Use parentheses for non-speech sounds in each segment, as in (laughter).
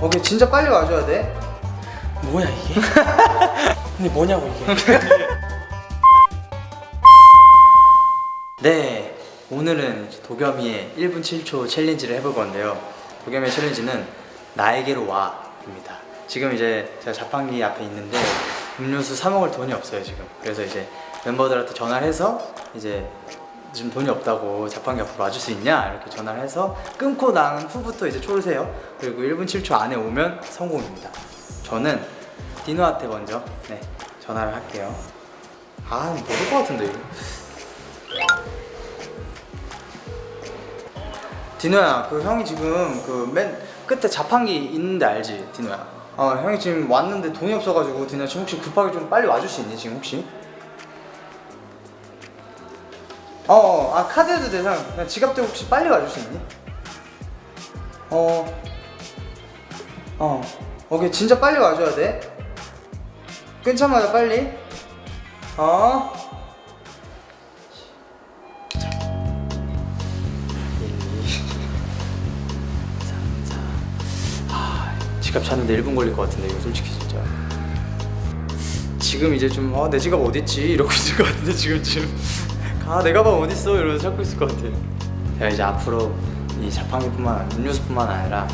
오케이 진짜 빨리 와줘야 돼 뭐야 이게? (laughs) 근데 뭐냐고 이게? (laughs) 네, 오늘은 도겸이의 1분 7초 챌린지를 해볼 건데요. 도겸이의 챌린지는 나에게로 와 입니다. 지금 이제 제가 자판기 앞에 있는데 음료수 사 먹을 돈이 없어요 지금. 그래서 이제 멤버들한테 전화를 해서 이제 지금 돈이 없다고 자판기 앞으로 와줄 수 있냐 이렇게 전화를 해서 끊고 난 후부터 이제 초를 세요. 그리고 1분 7초 안에 오면 성공입니다. 저는 디노한테 먼저 네 전화를 할게요. 아 모를 것 같은데 이거. 디노야, 그 형이 지금 그 맨 끝에 자판기 있는데 알지, 디노야? 어, 형이 지금 왔는데 돈이 없어가지고 디노야 지금 혹시 급하게 좀 빨리 와줄 수 있니 지금 혹시? 어, 어, 아 카드도 돼, 형. 그냥 지갑 들고 혹시 빨리 와줄 수 있니? 어, 어, 오케이 진짜 빨리 와줘야 돼. 끊자마자 빨리. 어. 지갑 찾는데 1분 걸릴 것 같은데 이거 솔직히 진짜 지금 이제 좀아내 지갑 어딨지 이러고 있을 것 같은데 지금 지금 아 내 가방 어딨어 이러면서 찾고 있을 것 같아 제가 이제 앞으로 이 자판기뿐만 음료수뿐만 아니라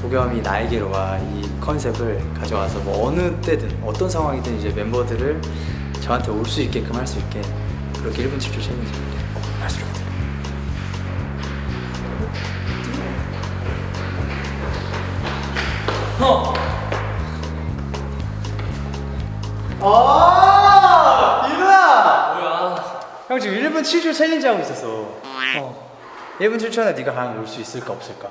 도겸이 나에게로 와이 컨셉을 가져와서 뭐 어느 때든 어떤 상황이든 이제 멤버들을 저한테 올 수 있게끔 할 수 있게 그렇게 1분 7초 챌린지 할수 있거든요 어. 아? 형 지금 1분 7초 챌린지 하고 있었어 어. 1분 7초 안에 네가 과연 올수 있을까 없을까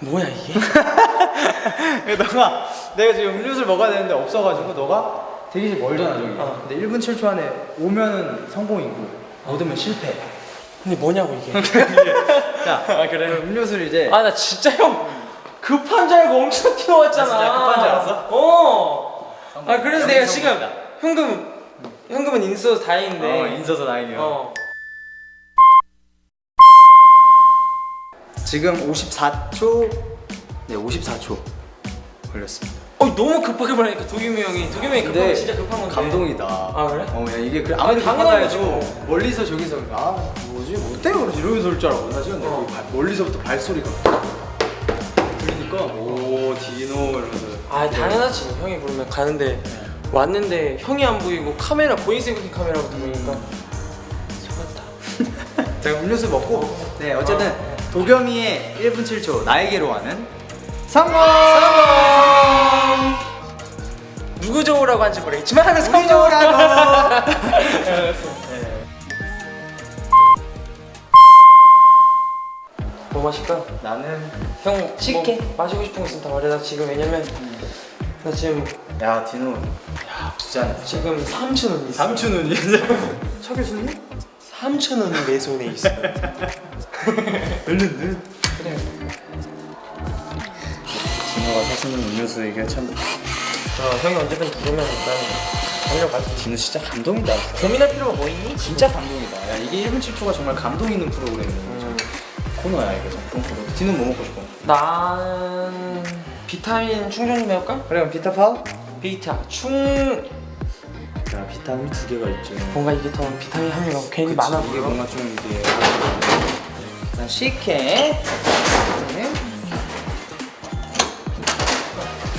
뭐야 이게? (laughs) 너가 내가 지금 음료수를 먹어야 되는데 없어가지고 너가 대기실 멀잖아 저기 어. 근데 1분 7초 안에 오면 성공이고 못 오면 실패 근데 뭐냐고 이게? 자 (laughs) 아, 그래? 그럼 음료수를 이제 아 나 진짜 형 급한 줄 알고 엄청 뛰어왔잖아. 아, 급한 줄 알았어? 어. 아 그래서 내가 지금. 현금 현금은 인수해서 다행인데. 어, 인서서 다행이에요 어. 지금 54초 네 54초 걸렸습니다 어 너무 급하게 말하니까 도겸이 형이 도겸이 형이 거 진짜 급한 건데. 감동이다. 아, 그래? 어, 야 이게 그래 아무리 거지, 해도 뭐. 멀리서 저기서 아 뭐지 뭐 때문에 그러지 이러면서 올 줄 알았고 나 지금 어. 발- 멀리서부터 발소리가 들리니까 오 디노 이러면서 아 당연하지 형이 부르면 가는데 왔는데 형이 안 보이고 카메라 보이세이브 카메라부터 보니까 속았다. (laughs) 제가 음료수 먹고 네 어쨌든 도겸이의 1분 7초 나에게로 와는 성공! 누구 좋으라고 한지 모르겠지만 (laughs) 성공. 좋으라고! (laughs) 뭐 마실까? 나는 형 시게. 뭐 마시고 싶은 거 있으면 다 말해 나 지금 왜냐면 나 지금 야 디노 야 부자네 지금 3천 원 있어 삼촌 언니 차 교수님? 3천 원이 내 손에 있어 (laughs) 얼른 그래 디노가 사시는 음료수 이게 참 어, 형이 언제든 부르면 일단 달려가지 디노 진짜 감동이다 고민할 필요가 뭐 있니? 진짜 감동이다. 야 이게 1분 7초가 정말 감동 있는 프로그램이야. 음, 코너야 이거 정통 코너. 디노는 뭐 먹고 싶어? 난 비타민 충전 좀 해볼까? 그래 그럼 비타 파워? 비타 충 야 비타민 두 개가 있죠. 뭔가 이게 더 비타민 함유가 괜히 많아 이게 보여 뭔가 좀 이게. 난 식혜.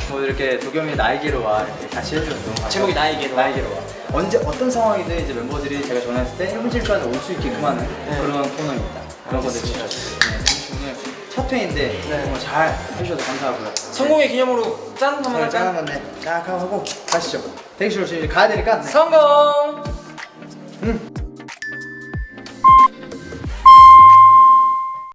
뭐 이렇게 도겸이 나에게로 와 이렇게 같이 해줘서 너무. 제목이 나에게로 와. 나에게로 와. 언제 어떤 상황이든 이제 멤버들이 제가 전화했을 때 1분 7초 안에 올수 있게끔 하는 네. 그런 코너입니다. 그런 네, 오늘 첫 회인데 정말 잘 해주셔서 감사하고요. 성공의 기념으로 짠 한번 오늘 할까? 짠 네, 쫙 하고 가시죠. 대기실로 지금 가야 되니까. 네. 성공! 음.